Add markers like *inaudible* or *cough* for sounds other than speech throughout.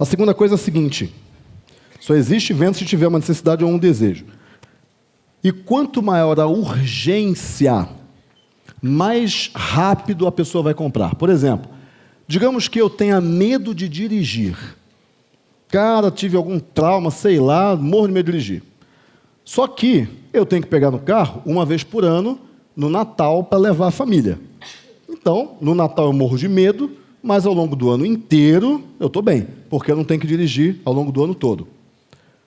A segunda coisa é a seguinte: só existe venda se tiver uma necessidade ou um desejo. E quanto maior a urgência, mais rápido a pessoa vai comprar. Por exemplo, digamos que eu tenha medo de dirigir. Cara, tive algum trauma, sei lá, morro de medo de dirigir. Só que eu tenho que pegar no carro uma vez por ano, no Natal, para levar a família. Então, no Natal eu morro de medo, mas ao longo do ano inteiro eu estou bem, porque eu não tenho que dirigir ao longo do ano todo.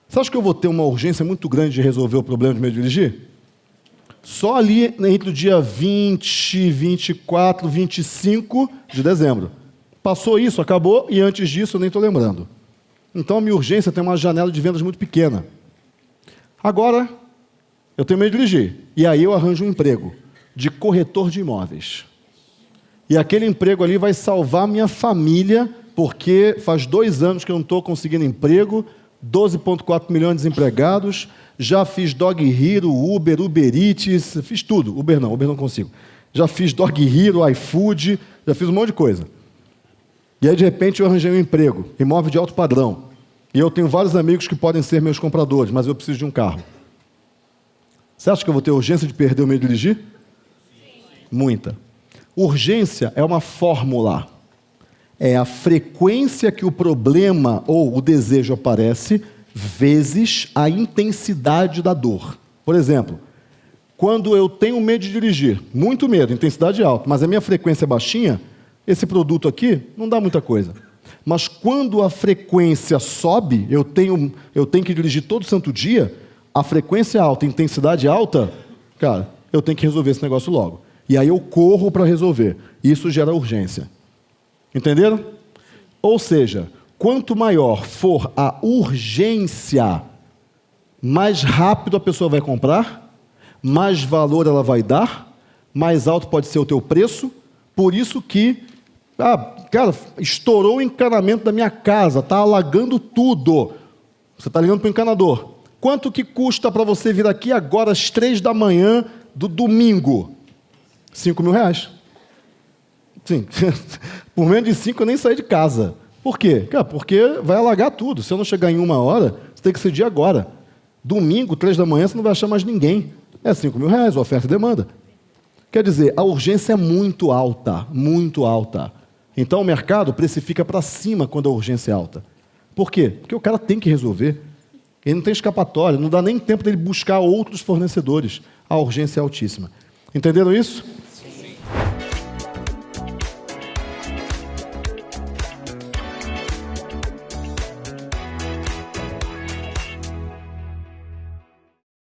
Você acha que eu vou ter uma urgência muito grande de resolver o problema de de dirigir? Só ali entre o dia 20, 24, 25 de dezembro. Passou isso, acabou, e antes disso eu nem estou lembrando. Então a minha urgência tem uma janela de vendas muito pequena. Agora, eu tenho medo de dirigir. E aí eu arranjo um emprego de corretor de imóveis. E aquele emprego ali vai salvar minha família, porque faz dois anos que eu não estou conseguindo emprego, 12,4 milhões de desempregados, já fiz Dog Hero, Uber, Uber Eats, fiz tudo. Uber não, Uber não consigo. Já fiz Dog Hero, iFood, já fiz um monte de coisa. E aí, de repente, eu arranjei um emprego, imóvel de alto padrão. E eu tenho vários amigos que podem ser meus compradores, mas eu preciso de um carro. Você acha que eu vou ter urgência de perder o meio de dirigir? Sim. Muita. Urgência é uma fórmula. É a frequência que o problema ou o desejo aparece, vezes a intensidade da dor. Por exemplo, quando eu tenho medo de dirigir, muito medo, intensidade alta, mas a minha frequência é baixinha, esse produto aqui não dá muita coisa. Mas quando a frequência sobe, eu tenho, eu tenho que dirigir todo santo dia, a frequência alta, intensidade alta, cara, eu tenho que resolver esse negócio logo. E aí eu corro para resolver. Isso gera urgência. Entenderam? Ou seja, quanto maior for a urgência, mais rápido a pessoa vai comprar, mais valor ela vai dar, mais alto pode ser o teu preço. Por isso que ah, cara, estourou o encanamento da minha casa, está alagando tudo. Você está ligando para o encanador. Quanto que custa para você vir aqui agora às três da manhã do domingo? Cinco mil reais. Sim. *laughs* Por menos de cinco eu nem saí de casa. Por quê? Porque vai alagar tudo. Se eu não chegar em uma hora, você tem que decidir agora. Domingo, três da manhã, você não vai achar mais ninguém. É cinco mil reais, oferta e demanda. Quer dizer, a urgência é muito alta, muito alta. Então o mercado precifica para cima quando a urgência é alta. Por quê? Porque o cara tem que resolver. Ele não tem escapatória, não dá nem tempo dele buscar outros fornecedores. A urgência é altíssima. Entenderam isso?